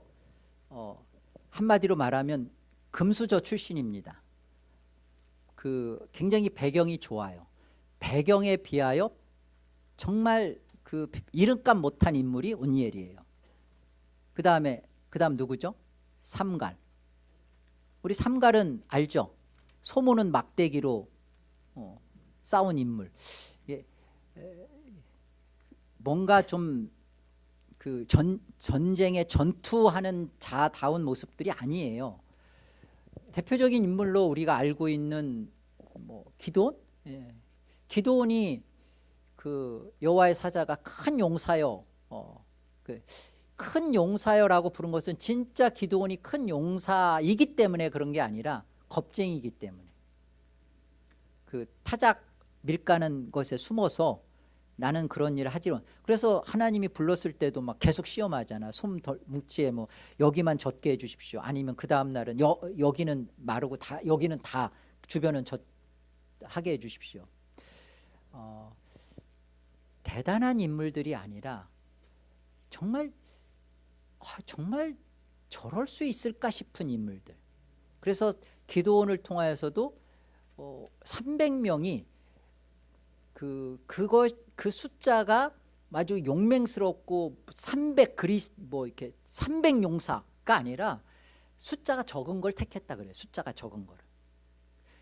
어, 한마디로 말하면 금수저 출신입니다. 그 굉장히 배경이 좋아요. 배경에 비하여 정말 그 이름값 못한 인물이 운니엘이에요. 그 다음에 그 다음 누구죠? 삼갈. 우리 삼갈은 알죠? 소모는 막대기로 어, 싸운 인물. 예, 에, 뭔가 좀 그 전쟁에 전투하는 자다운 모습들이 아니에요. 대표적인 인물로 우리가 알고 있는 뭐 기도원 예. 기도원이 그 여호와의 사자가 큰 용사여 어, 그 큰 용사여라고 부른 것은 진짜 기도원이 큰 용사이기 때문에 그런 게 아니라 겁쟁이기 때문에. 그 타작 밀가는 것에 숨어서 나는 그런 일을 하지 그래서 하나님이 불렀을 때도 막 계속 시험하잖아. 솜 뭉치에 뭐 여기만 젖게 해주십시오. 아니면 그 다음 날은 여, 여기는 마르고 다 여기는 다 주변은 젖 하게 해주십시오. 어, 대단한 인물들이 아니라 정말 아, 정말 저럴 수 있을까 싶은 인물들. 그래서 기도원을 통하여서도 어, 300명이 그 그거 그 숫자가 아주 용맹스럽고 300 그리스 뭐 이렇게 300 용사가 아니라 숫자가 적은 걸 택했다 그래요. 숫자가 적은 거를.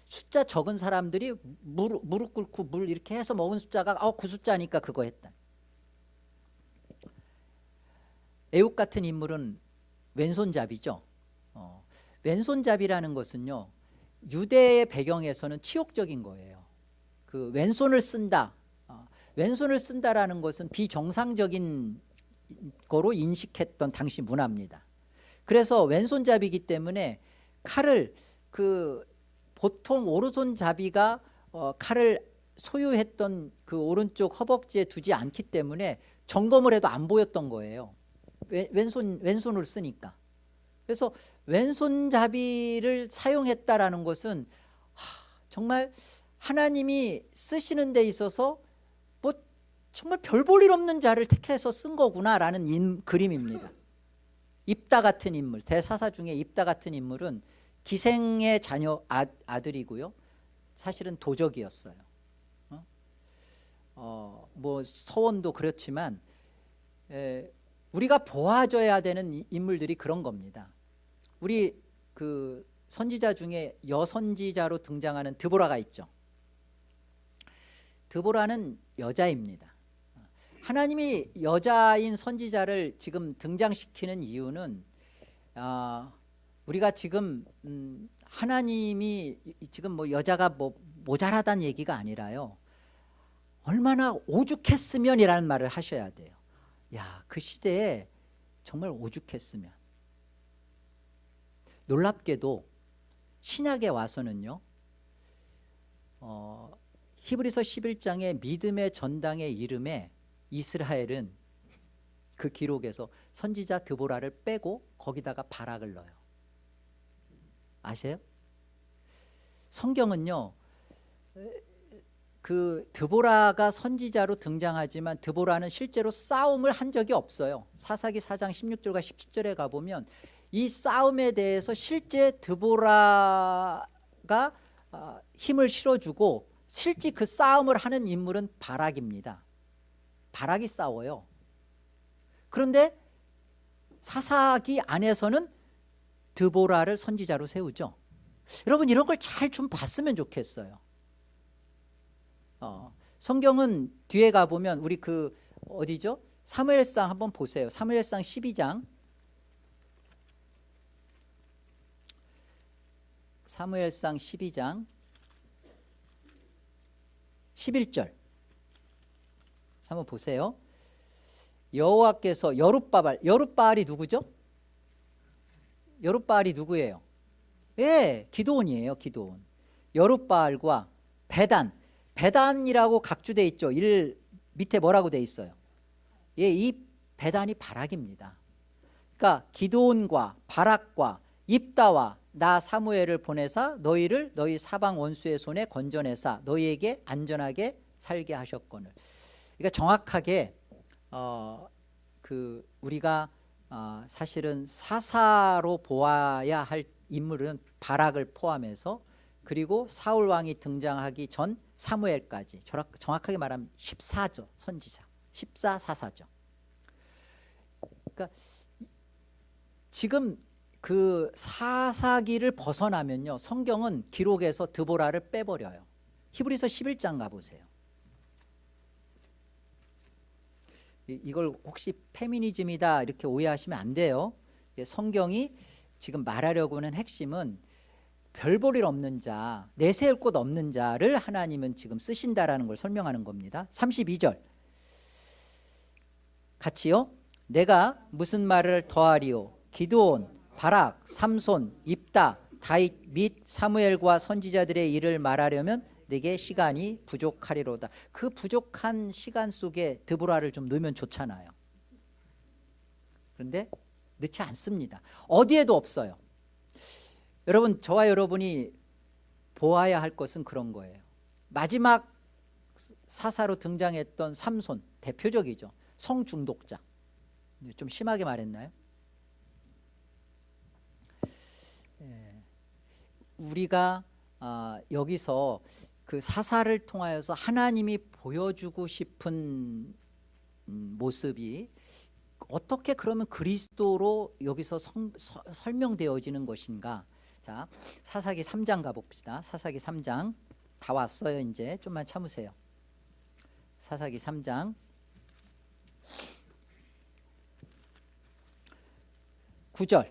숫자 적은 사람들이 무릎, 무릎 꿇고 물 이렇게 해서 먹은 숫자가 어, 그 숫자니까 그거 했다. 애국 같은 인물은 왼손잡이죠. 어, 왼손잡이라는 것은요. 유대의 배경에서는 치욕적인 거예요. 그 왼손을 쓴다. 어, 왼손을 쓴다라는 것은 비정상적인 거로 인식했던 당시 문화입니다. 그래서 왼손잡이기 때문에 칼을 그 보통 오른손잡이가 어, 칼을 소유했던 그 오른쪽 허벅지에 두지 않기 때문에 점검을 해도 안 보였던 거예요. 왼손 왼손을 쓰니까. 그래서 왼손잡이를 사용했다라는 것은 하, 정말 하나님이 쓰시는 데 있어서 뭐 정말 별 볼 일 없는 자를 택해서 쓴 거구나라는 인, 그림입니다. 입다 같은 인물, 대사사 중에 입다 같은 인물은 기생의 자녀 아, 아들이고요. 사실은 도적이었어요. 어? 어, 뭐 서원도 그렇지만 에, 우리가 보아줘야 되는 인물들이 그런 겁니다. 우리 그 선지자 중에 여선지자로 등장하는 드보라가 있죠. 드보라는 여자입니다. 하나님이 여자인 선지자를 지금 등장시키는 이유는 어, 우리가 지금 음, 하나님이 지금 뭐 여자가 뭐 모자라다는 얘기가 아니라요. 얼마나 오죽했으면이라는 말을 하셔야 돼요. 야, 그 시대에 정말 오죽했으면. 놀랍게도 신약에 와서는요. 어, 히브리서 11장의 믿음의 전당의 이름에 이스라엘은 그 기록에서 선지자 드보라를 빼고 거기다가 바락을 넣어요. 아세요? 성경은요. 그 드보라가 선지자로 등장하지만 드보라는 실제로 싸움을 한 적이 없어요. 사사기 4장 16절과 17절에 가보면 이 싸움에 대해서 실제 드보라가 아, 힘을 실어주고 실제 그 싸움을 하는 인물은 바락입니다. 바락이 싸워요. 그런데 사사기 안에서는 드보라를 선지자로 세우죠. 여러분 이런 걸 잘 좀 봤으면 좋겠어요. 어, 성경은 뒤에 가보면 우리 그 어디죠? 사무엘상 한번 보세요. 사무엘상 12장 사무엘상 12장 11절 한번 보세요. 여호와께서 여룻바알 여룻바알이 누구죠? 여룻바알이 누구예요? 예, 기도원이에요. 기도원. 여룻바알과 베단 배단이라고 각주돼 있죠. 일 밑에 뭐라고 돼 있어요? 예, 이 배단이 바락입니다. 그러니까 기도온과 바락과 입다와 나 사무엘을 보내사 너희를 너희 사방 원수의 손에 건져내사 너희에게 안전하게 살게 하셨거늘. 그러니까 정확하게 어, 그 우리가 어, 사실은 사사로 보아야 할 인물은 바락을 포함해서 그리고 사울 왕이 등장하기 전 사무엘까지. 정확하게 말하면 14죠 선지자. 14 사사죠. 그러니까 지금 그 사사기를 벗어나면요 성경은 기록에서 드보라를 빼버려요. 히브리서 11장 가보세요. 이- 이걸 혹시 페미니즘이다 이렇게 오해하시면 안 돼요. 예, 성경이 지금 말하려고 하는 핵심은 별볼일 없는 자 내세울 곳 없는 자를 하나님은 지금 쓰신다라는 걸 설명하는 겁니다. 32절. 같이요. 내가 무슨 말을 더하리요? 기드온 바락 삼손 입다 다윗 및 사무엘과 선지자들의 일을 말하려면 내게 시간이 부족하리로다. 그 부족한 시간 속에 드보라를 좀 넣으면 좋잖아요. 그런데 넣지 않습니다. 어디에도 없어요. 여러분 저와 여러분이 보아야 할 것은 그런 거예요. 마지막 사사로 등장했던 삼손 대표적이죠. 성중독자. 좀 심하게 말했나요? 우리가 아, 여기서 그 사사를 통하여서 하나님이 보여주고 싶은 음, 모습이 어떻게 그러면 그리스도로 여기서 성- 서- 설명되어지는 것인가? 자 사사기 3장 가봅시다. 사사기 3장. 다 왔어요 이제. 좀만 참으세요. 사사기 3장. 9절.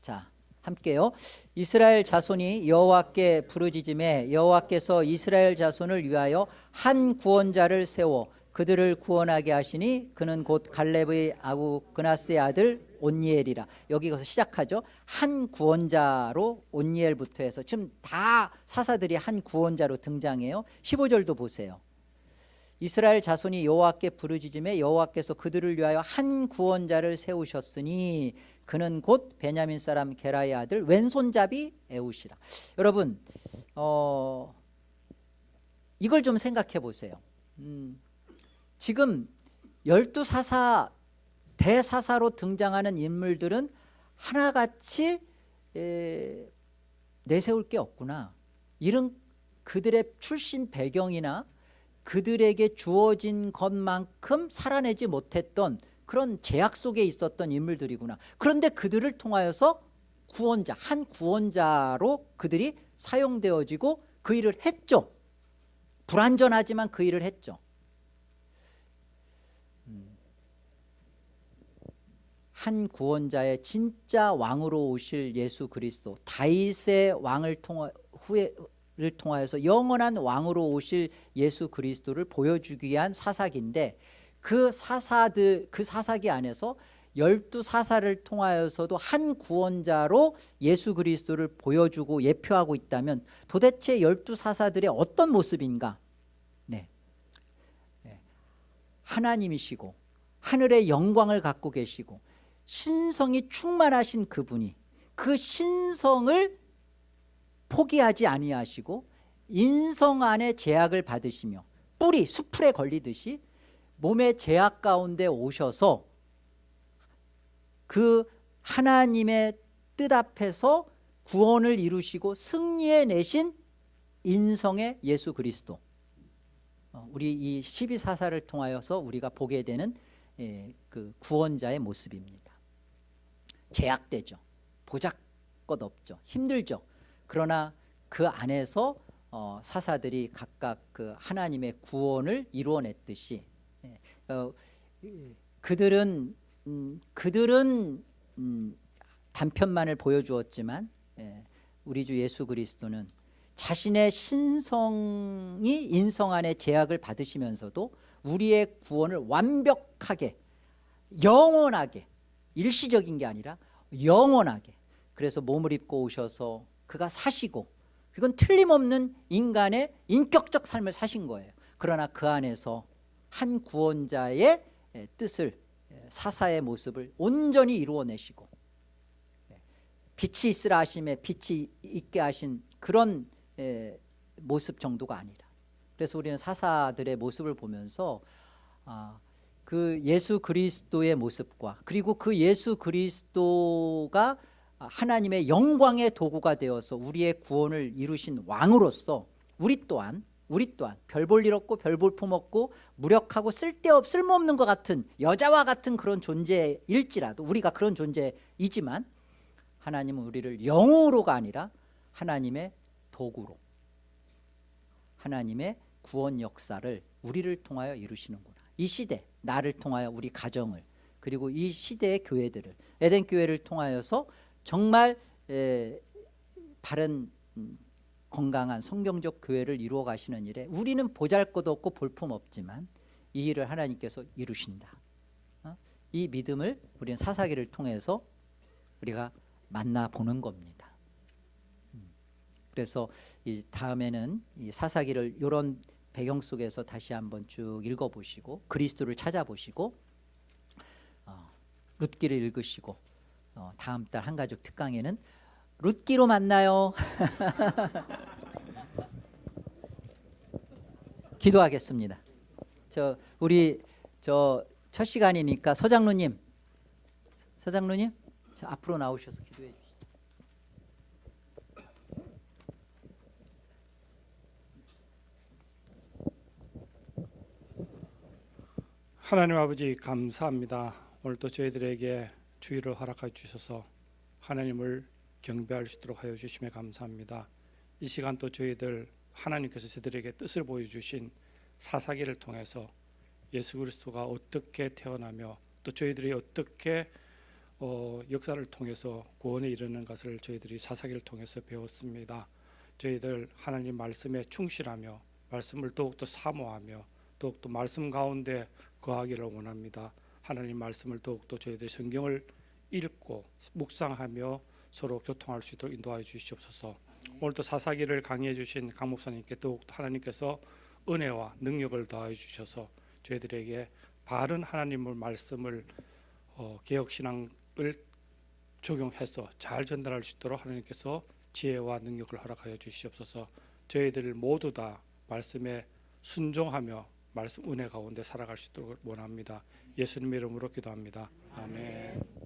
자 함께요. 이스라엘 자손이 여호와께 부르짖음에 여호와께서 이스라엘 자손을 위하여 한 구원자를 세워 그들을 구원하게 하시니 그는 곧 갈렙의 아구 그나스의 아들 온니엘이라. 여기서 시작하죠. 한 구원자로 온니엘부터 해서 지금 다 사사들이 한 구원자로 등장해요. 15절도 보세요. 이스라엘 자손이 여호와께 부르짖음에 여호와께서 그들을 위하여 한 구원자를 세우셨으니 그는 곧 베냐민 사람 게라의 아들 왼손잡이 에우시라. 여러분 어, 이걸 좀 생각해 보세요. 음, 지금 열두 사사 대사사로 등장하는 인물들은 하나같이 에, 내세울 게 없구나. 이런 그들의 출신 배경이나 그들에게 주어진 것만큼 살아내지 못했던 그런 제약 속에 있었던 인물들이구나. 그런데 그들을 통하여서 구원자 한 구원자로 그들이 사용되어지고 그 일을 했죠. 불완전하지만 그 일을 했죠. 음. 한 구원자의 진짜 왕으로 오실 예수 그리스도 다윗의 왕을 통하 후에 를 통하여서 영원한 왕으로 오실 예수 그리스도를 보여주기 위한 사사기인데 그 사사들 그 사사기 안에서 열두 사사를 통하여서도 한 구원자로 예수 그리스도를 보여주고 예표하고 있다면 도대체 열두 사사들의 어떤 모습인가? 네. 네. 하나님이시고 하늘의 영광을 갖고 계시고 신성이 충만하신 그분이 그 신성을 포기하지 아니하시고 인성 안에 제약을 받으시며 뿌리 수풀에 걸리듯이 몸의 제약 가운데 오셔서 그 하나님의 뜻 앞에서 구원을 이루시고 승리해 내신 인성의 예수 그리스도. 어, 우리 이 12사사를 통하여서 우리가 보게 되는 예, 그 구원자의 모습입니다. 제약되죠. 보잘것 없죠. 힘들죠. 그러나 그 안에서 어, 사사들이 각각 그 하나님의 구원을 이루어냈듯이 예, 어, 이- 그들은 음, 그들은 음, 단편만을 보여주었지만 예, 우리 주 예수 그리스도는 자신의 신성이 인성 안에 제약을 받으시면서도 우리의 구원을 완벽하게 영원하게 일시적인 게 아니라 영원하게 그래서 몸을 입고 오셔서 그가 사시고 그건 틀림없는 인간의 인격적 삶을 사신 거예요. 그러나 그 안에서 한 구원자의 에, 뜻을 에, 사사의 모습을 온전히 이루어내시고 에, 빛이 있으라 하심에 빛이 있게 하신 그런 에, 모습 정도가 아니라. 그래서 우리는 사사들의 모습을 보면서 아, 그 예수 그리스도의 모습과 그리고 그 예수 그리스도가 하나님의 영광의 도구가 되어서 우리의 구원을 이루신 왕으로서 우리 또한 우리 또한 별 볼 일 없고 별 볼 품 없고 무력하고 쓸데없 쓸모없는 것 같은 여자와 같은 그런 존재일지라도 우리가 그런 존재이지만 하나님은 우리를 영으로가 아니라 하나님의 도구로 하나님의 구원 역사를 우리를 통하여 이루시는구나. 이 시대 나를 통하여 우리 가정을 그리고 이 시대의 교회들을 에덴 교회를 통하여서 정말 에, 바른 음, 건강한 성경적 교회를 이루어 가시는 일에 우리는 보잘것없고 볼품없지만 이 일을 하나님께서 이루신다 어? 이 믿음을 우리는 사사기를 통해서 우리가 만나보는 겁니다 음. 그래서 이 다음에는 이 사사기를 이런 배경 속에서 다시 한번 쭉 읽어보시고 그리스도를 찾아보시고 어, 룻기를 읽으시고 어, 다음 달 한가족 특강에는 룻기로 만나요. 기도하겠습니다. 저 우리 저 첫 시간이니까 서장로님 서장로님 저 앞으로 나오셔서 기도해 주시죠 하나님 아버지 감사합니다. 오늘도 저희들에게 주의를 허락해 주셔서 하나님을 경배할 수 있도록 하여 주심에 감사합니다. 이 시간 또 저희들 하나님께서 저희들에게 뜻을 보여주신 사사기를 통해서 예수 그리스도가 어떻게 태어나며 또 저희들이 어떻게 어, 역사를 통해서 구원에 이르는 것을 저희들이 사사기를 통해서 배웠습니다. 저희들 하나님 말씀에 충실하며 말씀을 더욱더 사모하며 더욱더 말씀 가운데 거하기를 원합니다. 하나님 말씀을 더욱더 저희들 성경을 읽고 묵상하며 서로 교통할 수 있도록 인도하여 주시옵소서. 오늘도 사사기를 강의해 주신 강 목사님께 더욱더 하나님께서 은혜와 능력을 더하여 주셔서 저희들에게 바른 하나님의 말씀을 어, 개혁 신앙을 적용해서 잘 전달할 수 있도록 하나님께서 지혜와 능력을 허락하여 주시옵소서. 저희들 모두 다 말씀에 순종하며 말씀 은혜 가운데 살아갈 수 있도록 원합니다. 예수님의 이름으로 기도합니다. 아멘.